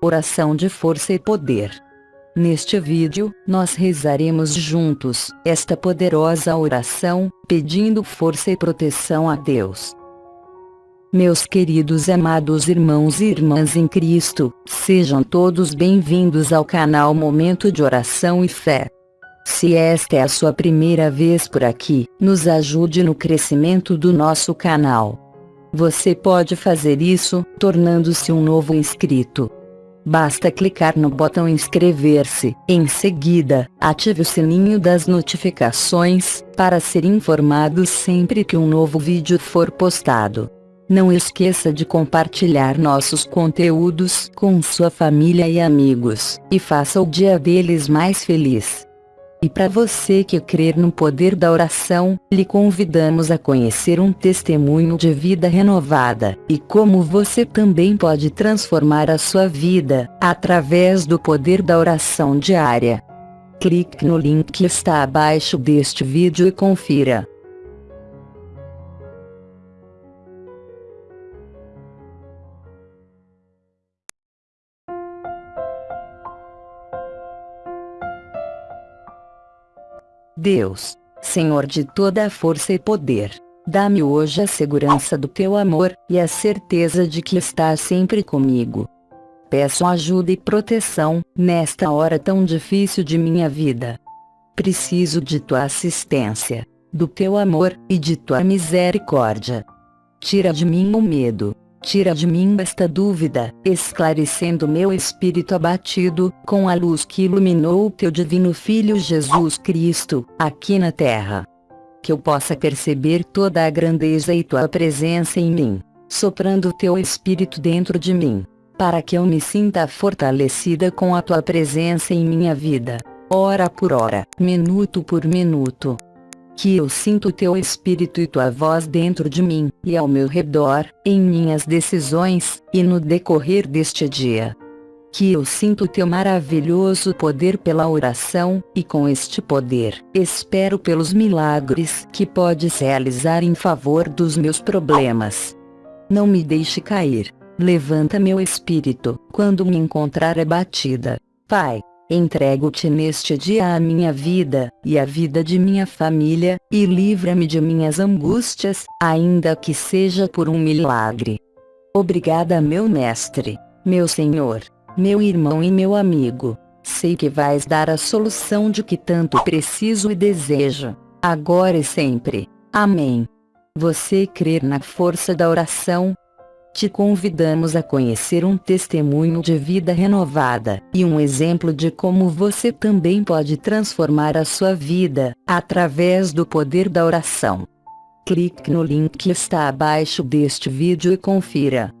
Oração de força e poder. Neste vídeo, nós rezaremos juntos esta poderosa oração, pedindo força e proteção a Deus. Meus queridos amados irmãos e irmãs em Cristo, sejam todos bem-vindos ao canal Momento de Oração e Fé. Se esta é a sua primeira vez por aqui, nos ajude no crescimento do nosso canal. Você pode fazer isso, tornando-se um novo inscrito. Basta clicar no botão inscrever-se, em seguida, ative o sininho das notificações, para ser informado sempre que um novo vídeo for postado. Não esqueça de compartilhar nossos conteúdos com sua família e amigos, e faça o dia deles mais feliz. E para você que crer no poder da oração, lhe convidamos a conhecer um testemunho de vida renovada, e como você também pode transformar a sua vida, através do poder da oração diária. Clique no link que está abaixo deste vídeo e confira. Deus, Senhor de toda a força e poder, dá-me hoje a segurança do teu amor, e a certeza de que estás sempre comigo. Peço ajuda e proteção, nesta hora tão difícil de minha vida. Preciso de tua assistência, do teu amor, e de tua misericórdia. Tira de mim o medo, Tira de mim esta dúvida, esclarecendo meu espírito abatido, com a luz que iluminou o teu divino Filho Jesus Cristo, aqui na terra. Que eu possa perceber toda a grandeza e tua presença em mim, soprando teu espírito dentro de mim, para que eu me sinta fortalecida com a tua presença em minha vida, hora por hora, minuto por minuto que eu sinto teu espírito e tua voz dentro de mim, e ao meu redor, em minhas decisões, e no decorrer deste dia. Que eu sinto teu maravilhoso poder pela oração, e com este poder, espero pelos milagres que podes realizar em favor dos meus problemas. Não me deixe cair. Levanta meu espírito, quando me encontrar abatida. Pai, Entrego-te neste dia a minha vida, e a vida de minha família, e livra-me de minhas angústias, ainda que seja por um milagre. Obrigada meu Mestre, meu Senhor, meu irmão e meu amigo. Sei que vais dar a solução de que tanto preciso e desejo, agora e sempre. Amém. Você crer na força da oração, te convidamos a conhecer um testemunho de vida renovada, e um exemplo de como você também pode transformar a sua vida, através do poder da oração. Clique no link que está abaixo deste vídeo e confira.